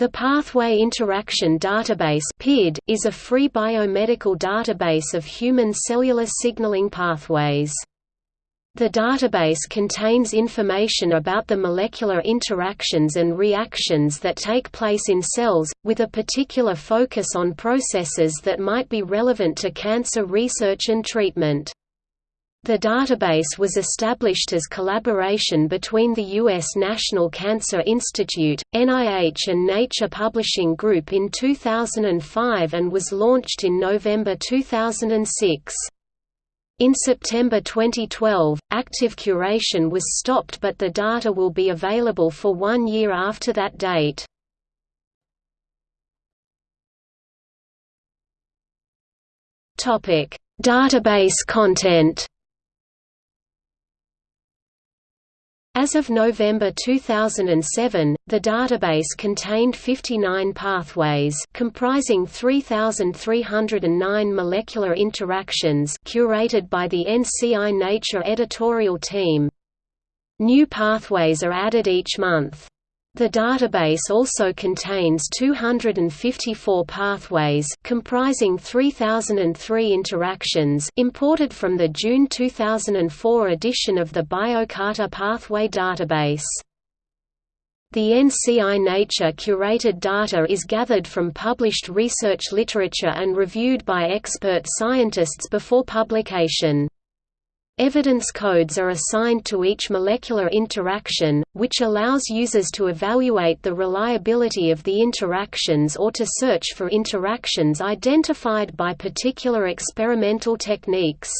The Pathway Interaction Database PID, is a free biomedical database of human cellular signaling pathways. The database contains information about the molecular interactions and reactions that take place in cells, with a particular focus on processes that might be relevant to cancer research and treatment. The database was established as collaboration between the U.S. National Cancer Institute, NIH and Nature Publishing Group in 2005 and was launched in November 2006. In September 2012, active curation was stopped but the data will be available for one year after that date. Database content As of November 2007, the database contained 59 pathways comprising 3,309 molecular interactions curated by the NCI Nature editorial team. New pathways are added each month. The database also contains 254 pathways comprising 3003 interactions imported from the June 2004 edition of the BioCarta Pathway Database. The NCI Nature curated data is gathered from published research literature and reviewed by expert scientists before publication. Evidence codes are assigned to each molecular interaction, which allows users to evaluate the reliability of the interactions or to search for interactions identified by particular experimental techniques.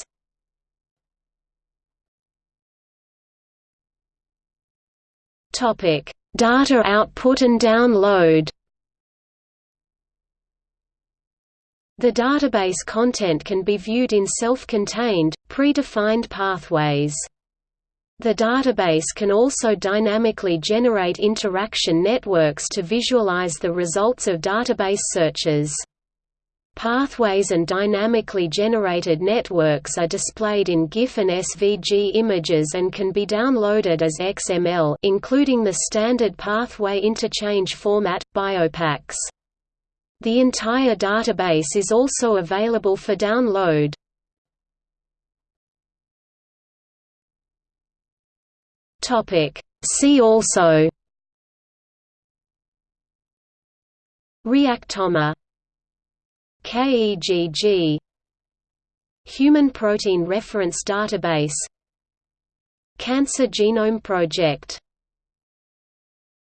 Data output and download The database content can be viewed in self-contained, pre-defined pathways. The database can also dynamically generate interaction networks to visualize the results of database searches. Pathways and dynamically generated networks are displayed in GIF and SVG images and can be downloaded as XML including the standard pathway interchange format, BioPax. The entire database is also available for download. See also. Reactome KEGG Human Protein Reference Database. Cancer Genome Project